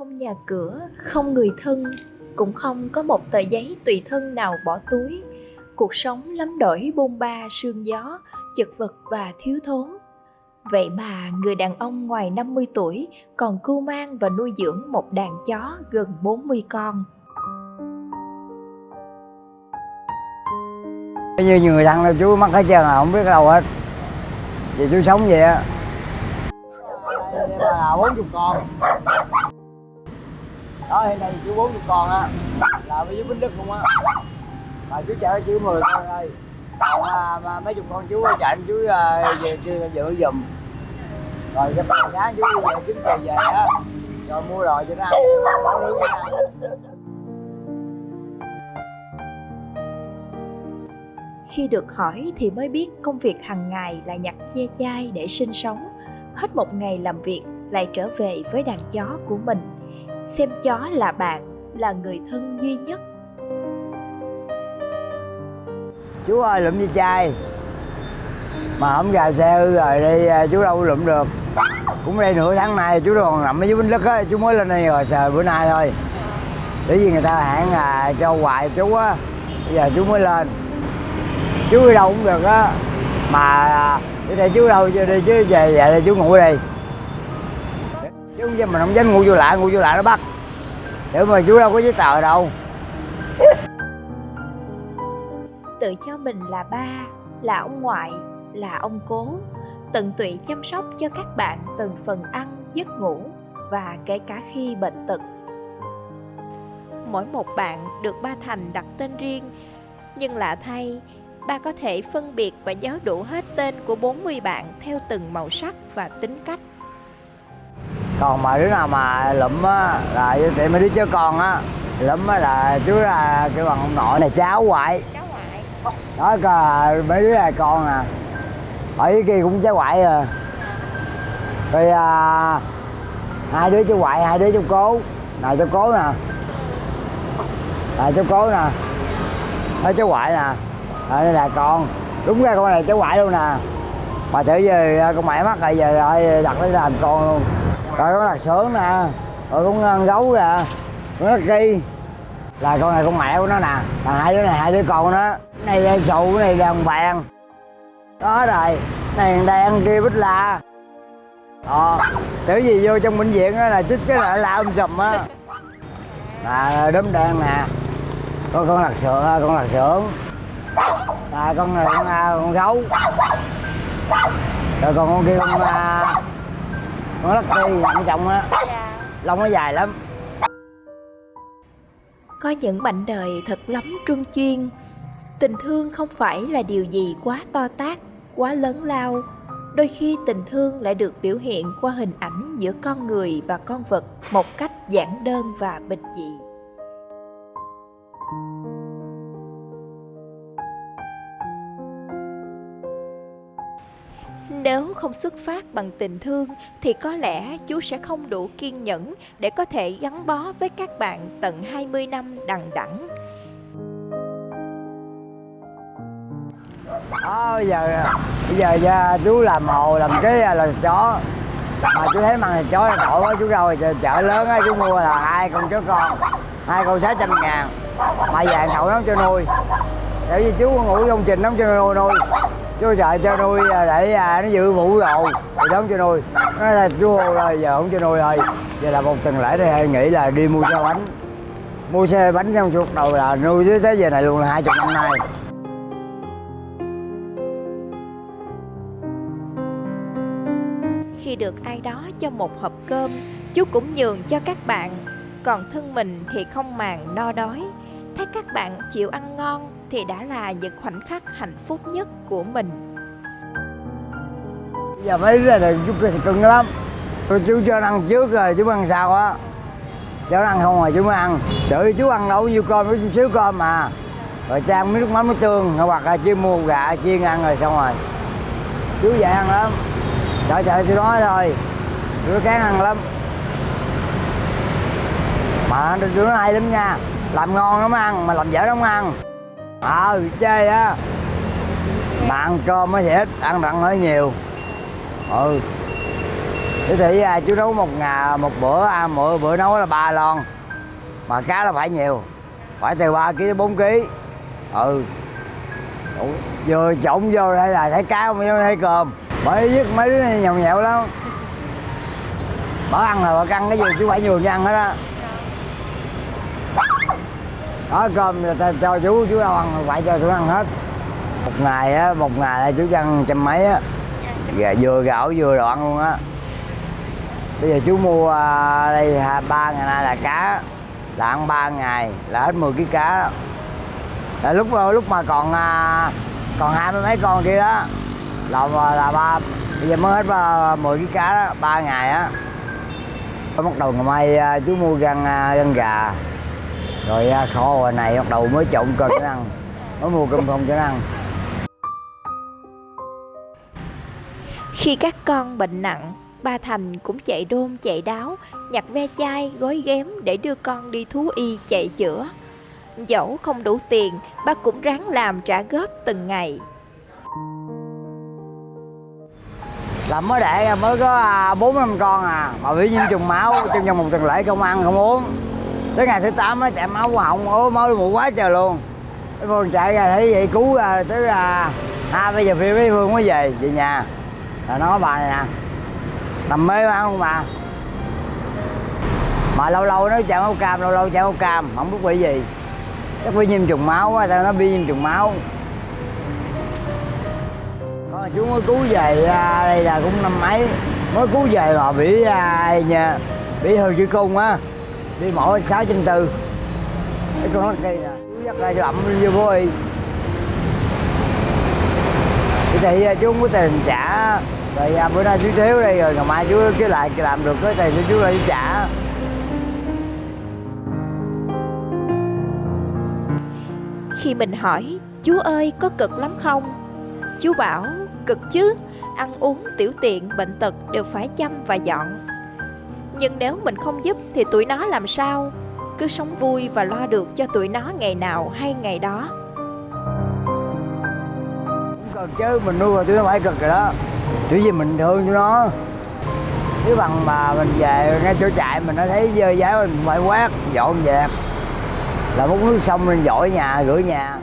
không nhà cửa không người thân cũng không có một tờ giấy tùy thân nào bỏ túi cuộc sống lắm đổi bôn ba sương gió chật vật và thiếu thốn Vậy mà người đàn ông ngoài 50 tuổi còn cưu mang và nuôi dưỡng một đàn chó gần 40 con. Như người thân là chú mắc hết trơn à, không biết đâu hết. Vì chú sống vậy á. là 40 con. Đó hiện nay chú 40 con á, là với chú Bính Đức không á. Mà chú chở chú mười con thôi còn à, mà mấy chục con chú chạy chú à, về kia giữ giùm rồi cái phần sáng chú về kiếm về về á rồi mua đồ cho nó ăn nấu nướng cho nó ăn Khi được hỏi thì mới biết công việc hàng ngày là nhặt che chai để sinh sống. Hết một ngày làm việc lại trở về với đàn chó của mình. Xem chó là bạn, là người thân duy nhất. Chú ơi lụm đi chai? Mà không gà xe hư rồi đi à, chú đâu lụm được. Cũng đây nửa tháng nay chú còn nằm ở dưới bến lức á chú mới lên đây rồi sờ bữa nay thôi. Bởi vì người ta hẹn là cho hoài chú á. Bây giờ chú mới lên. Chú đi đâu cũng được á. Mà à, đi đây chú đâu chưa đi chứ về về đây chú ngủ đi chứ không mình không dám ngu vô lại ngu vô lại nó bắt. Để mà chú đâu có giấy tờ đâu. Tự cho mình là ba, là ông ngoại, là ông cố. Tận tụy chăm sóc cho các bạn từng phần ăn, giấc ngủ và kể cả khi bệnh tật. Mỗi một bạn được ba thành đặt tên riêng. Nhưng lạ thay, ba có thể phân biệt và nhớ đủ hết tên của 40 bạn theo từng màu sắc và tính cách còn mà đứa nào mà lụm á là thì mấy đứa chứ con á lụm á là chú là kêu bằng ông nội này cháu ngoại đó coi mấy đứa là con nè ở dưới kia cũng cháu ngoại à. Rồi à, hai đứa cháu ngoại hai đứa cháu cố. Này cháu cố nè. Này cháu cố nè. Đó cháu ngoại nè. Ở đây là con. Đúng ra con này cháu ngoại luôn nè. Mà thử giờ con mẹ mắc rồi giờ đặt lấy làm con luôn rồi con là sướng nè. Rồi cũng ăn gấu nè. Nó kỳ là con này con mẹ của nó nè. Là hai đứa này hai đứa con nó này ờ, sụ này đàn vàng, đó rồi. Này đen kia bích la. Ờ tưởng gì vô trong bệnh viện á là chích cái là la um sùm á. Là ờ, đốm đen nè. Con con lạc sữa con lạc sưởng là con này con, con gấu. Rồi còn con kia con con ti nằm trong á. Lông nó dài lắm. Có những mảnh đời thật lắm truân chuyên. Tình thương không phải là điều gì quá to tát quá lớn lao. Đôi khi tình thương lại được biểu hiện qua hình ảnh giữa con người và con vật một cách giản đơn và bình dị Nếu không xuất phát bằng tình thương thì có lẽ chú sẽ không đủ kiên nhẫn để có thể gắn bó với các bạn tận 20 năm đằng đẵng. À, bây giờ bây giờ à, giờ chú làm hồ làm cái là chó. Mà chú thấy măng thì chó là đổi quá chú rồi chợ lớn á chú mua là hai con chó con hai con sáu trăm ngàn. Mà vàng thậu nó cho nuôi. Để vì chú ngủ công trình nó cho nuôi nuôi chú sợ cho nuôi à, để à, nó giữ vũ đồ. Thì đóng cho nuôi. Nó là chú rồi giờ không cho nuôi rồi. Giờ là một tuần lễ thì nghĩ là đi mua xe bánh. Mua xe bánh xong suốt đầu là nuôi tới tới giờ này luôn là hai chục năm nay. Khi được ai đó cho một hộp cơm, chú cũng nhường cho các bạn. Còn thân mình thì không màng, no đói. Thấy các bạn chịu ăn ngon thì đã là những khoảnh khắc hạnh phúc nhất của mình. Giờ mấy đứa này chú thì cưng lắm. Tôi chú cho ăn trước rồi, chú ăn sao á. Cho ăn không rồi chú mới ăn. Tự chú ăn đâu nhiêu cơm, chú xíu cơm mà. Rồi trang miếng nước mắm nước tương hoặc là chiên mua gà, chiên ăn rồi xong rồi. Chú dạy ăn lắm. Trời trời, tôi nói thôi. Chú kén ăn lắm. Mà tôi nói hay lắm nha. Làm ngon lắm ăn, mà làm dở lắm ăn ờ à, chơi á. Mà ăn cơm mới dễ ăn đặng hơi nhiều. Ừ. Thế thì à, chú nấu một ngà một bữa à, mỗi bữa nấu là ba lon. Mà cá là phải nhiều. Phải từ 3 kg đến 4 kg ừ. Vừa trộn vô đây là thấy cá không thấy cơm? Bởi dứt mấy đứa này nhậu nhẹo lắm. Bỏ ăn là bỏ ăn cái gì chú phải nhường cho ăn hết á có cơm người ta cho chú chú đâu ăn phải cho chú ăn hết. Một ngày á một ngày là chú ăn trăm mấy á. Gà vừa gạo vừa đồ ăn luôn á. Bây giờ chú mua à, đây à, ba ngày nay là cá. Là ăn ba ngày là hết 10 kg cá. Đó. là lúc à, lúc mà còn còn hai mươi mấy con kia đó là là ba bây giờ mới hết ba, 10 kg cá đó ba ngày á. Bắt đầu ngày mai chú mua gan gan gà rồi kho hồi này bắt đầu mới trộn cơm cho ăn mới mua cơm không cho ăn khi các con bệnh nặng ba Thành cũng chạy đôn chạy đáo, nhặt ve chai, gói ghém để đưa con đi thú y chạy chữa. Dẫu không đủ tiền, ba cũng ráng làm trả góp từng ngày. Làm mới đẻ mới có à, bốn năm con à, mà bị nhiễm trùng máu trong vòng một tuần lễ không ăn không uống. Tới ngày thứ tám mới chạy máu họng, ố máu mù quá trời luôn. Cái Phương chạy ra thấy vậy cứu ra tới à, hai bây giờ phía với Phương mới về về nhà. là nói bà này nè, nằm mê mà không bà. mà lâu lâu nó chạy máu cam lâu lâu chạy máu cam không biết bị gì chắc bị nhiễm trùng máu á tao nó bị nhiễm trùng máu con chú mới cứu về à, đây là cũng năm mấy mới cứu về mà bị à, nhà bị hư chữ cung á đi mổ sáu chín tư. Cái con nó cây nè. Chú dắt ra cho ẩm vô vô y. Thì à, chú không có tiền trả. Rồi à, bữa nay chú thiếu đây rồi ngày mai chú cứ lại làm được cái tiền chú lại trả. Khi mình hỏi chú ơi có cực lắm không? Chú bảo cực chứ. Ăn uống tiểu tiện bệnh tật đều phải chăm và dọn nhưng nếu mình không giúp thì tụi nó làm sao? Cứ sống vui và lo được cho tụi nó ngày nào hay ngày đó. Cũng cần chứ mình nuôi rồi tụi nó phải cực rồi đó. Chỉ vì mình thương cho nó. Nếu bằng mà mình về ngay chỗ trại mình nó thấy dơ dãi mình phải quát dọn dẹp là múc nước xong lên dội nhà rửa nhà.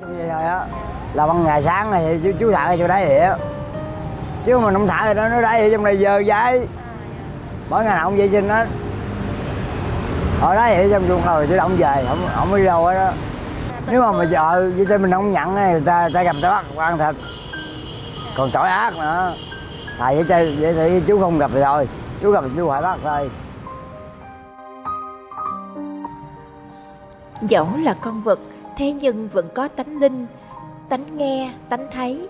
Vậy thôi á. Là bằng ngày sáng này chú, chú thả cho đáy vậy chứ mà không thả thì nó nó đáy trong này dơ dãi mỗi ngày nào ông vệ sinh hết. Ở đó vậy trong chuồng rồi chứ động về không không đi đâu hết đó. Nếu mà mà chợ với tên mình không nhận người ta ta gặp ta bắt, ăn thịt. Còn tội ác nữa tại vậy chơi vậy thì chú không gặp rồi chú gặp chú phải bắt thôi. Dẫu là con vật, thế nhưng vẫn có tánh linh, tánh nghe, tánh thấy.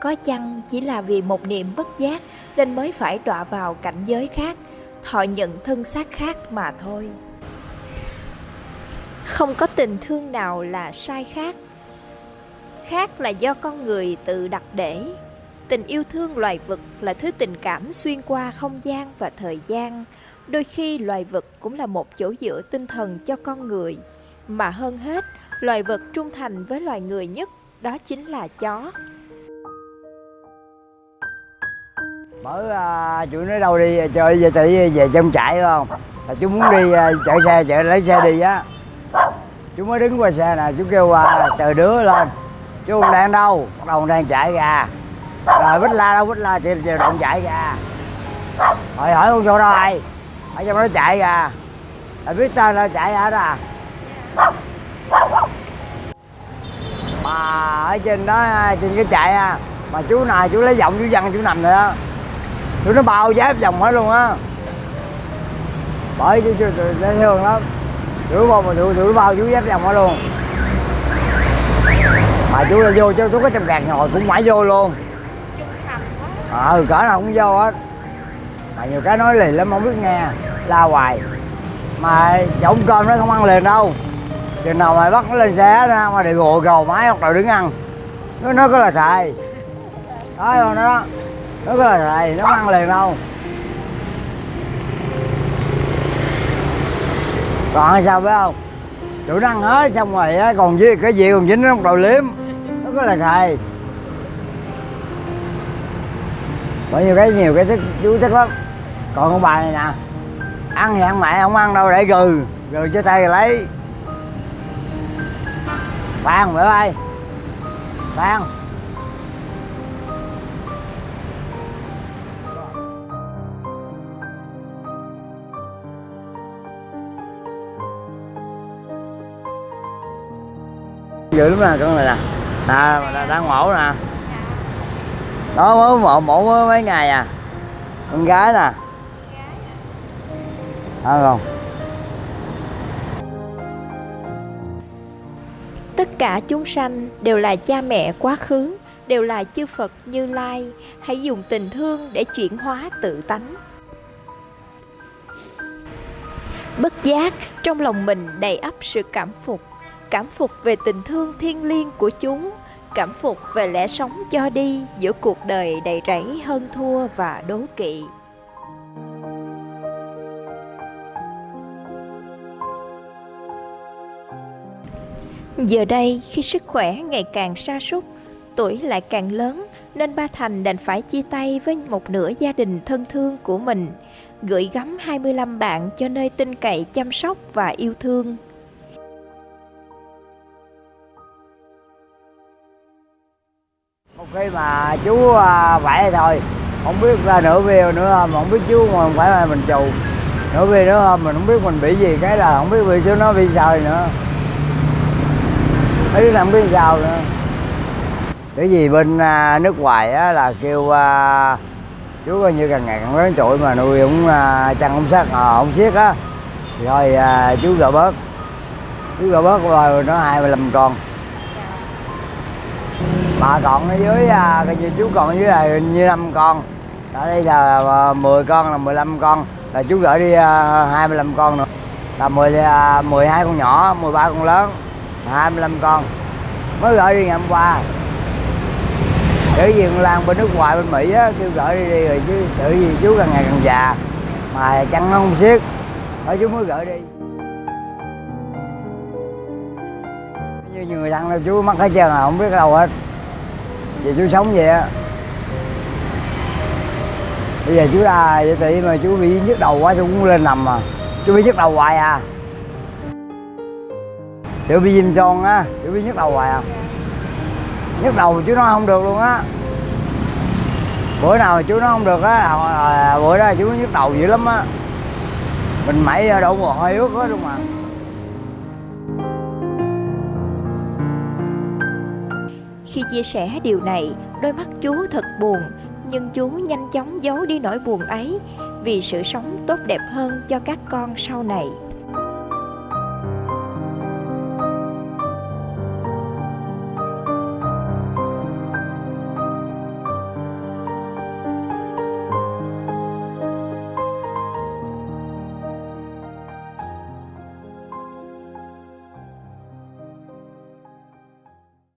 Có chăng chỉ là vì một niệm bất giác nên mới phải đọa vào cảnh giới khác? Họ nhận thân xác khác mà thôi không có tình thương nào là sai khác khác là do con người tự đặt để Tình yêu thương loài vật là thứ tình cảm xuyên qua không gian và thời gian. Đôi khi loài vật cũng là một chỗ dựa tinh thần cho con người. Mà hơn hết, loài vật trung thành với loài người nhất, đó chính là chó. Mở à, chú nói đâu đi à, chơi về chạy về trong trại không? Là chú muốn đi à, chạy xe chạy lấy xe đi á. Chú mới đứng qua xe nè, chú kêu à, chờ đứa lên. Chú không đang đâu, bắt đầu đang chạy ra rồi bích la đâu bích la chị chiều động chạy ra hỏi hỏi con vô đâu ai? ở trong nó chạy ra rồi biết tên là chạy ra đó à mà ở trên đó trên cái chạy à mà chú này chú lấy giọng chú văng chú nằm rồi đó chú nó bao giáp vòng hết luôn á. Bởi chú chú dễ thương lắm. Chú bao mà chú nó bao chú giáp vòng hết luôn. Mà chú là vô chứ chú có trăm gạt ngồi cũng mãi vô luôn. Ờ à, cỡ nào cũng vô hết. Mà nhiều cái nói liền lắm không biết nghe. La hoài. Mà trộn cơm nó không ăn liền đâu. Chừng nào mày bắt nó lên xe ra mà để gồ gầu máy hoặc là đứng ăn. Nó nó có là thầy đó rồi đó nó có này thầy nó ăn liền đâu. Còn sao phải không? Chủ nó ăn hết, xong rồi á, còn với cái gì còn dính nó đầu liếm. Nó có là thầy bởi nhiều cái nhiều cái thích chú thích lắm. Còn con bà này nè, ăn thì ăn mẹ, không ăn đâu, để gừ. Gừ cho tay lấy. Phan bữa ơi. Phan dữ lắm nè, con này nè. À là đang mổ nè. Đó mới mổ mổ mới mấy ngày à? Con gái nè. Đó không tất cả chúng sanh đều là cha mẹ quá khứ, đều là chư phật như lai. Hãy dùng tình thương để chuyển hóa tự tánh. Bất giác trong lòng mình đầy ắp sự cảm phục cảm phục về tình thương thiêng liêng của chúng cảm phục về lẽ sống cho đi giữa cuộc đời đầy rẫy hơn thua và đố kỵ giờ đây khi sức khỏe ngày càng sa sút tuổi lại càng lớn nên ba Thành đành phải chia tay với một nửa gia đình thân thương của mình, gửi gắm 25 bạn cho nơi tin cậy chăm sóc và yêu thương. Khi mà chú à, vậy thôi. Không biết ra nửa video nữa mà không biết chú mà phải là mình trù nửa video nữa mình không biết mình bị gì. Cái là không biết bị chú nó bị sao nữa. Ấy làm biết sao nữa. Cái gì bên à, nước ngoài á, là kêu à, chú coi như càng ngày càng lớn tuổi mà nuôi cũng à, chăn không sát à, không xiết á. Thì thôi à, chú gỡ bớt. Chú gỡ bớt rồi nó hai mươi lăm con mà còn ở dưới à, coi như chú còn ở dưới là như năm con. Ở đây là à, 10 con là 15 con. Là chú gửi đi à, 25 con nữa. Là 10 à, 12 con nhỏ 13 con lớn. 25 con. Mới gửi đi ngày hôm qua. Chữ gì con Lan bên nước ngoài bên Mỹ á kêu gửi đi, đi rồi chứ tự gì chú càng ngày càng già. Mà chăn nó không xiết. Ở chú mới gửi đi. Như người thằng đâu chú mắc hết trơn à không biết đâu hết vậy chú sống vậy á. Bây giờ chú ra vậy thì mà chú bị nhức đầu quá chú cũng lên nằm mà. Chú bị nhức đầu hoài à. Chú bị viêm tròn á chú bị nhức đầu hoài à. Nhức đầu chú nói không được luôn á. Bữa nào chú nói không được á à, bữa đó chú nhức đầu dữ lắm á. Mình mẩy đổ mồ hôi ướt hết luôn mà. Khi chia sẻ điều này, đôi mắt chú thật buồn, nhưng chú nhanh chóng giấu đi nỗi buồn ấy vì sự sống tốt đẹp hơn cho các con sau này.